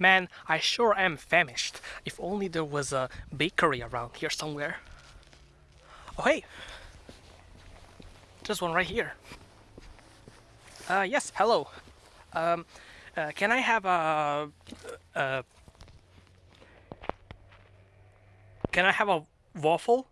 Man, I sure am famished. If only there was a bakery around here somewhere. Oh hey! There's one right here. Uh, yes, hello. Um, uh, can I have a... Uh, can I have a waffle?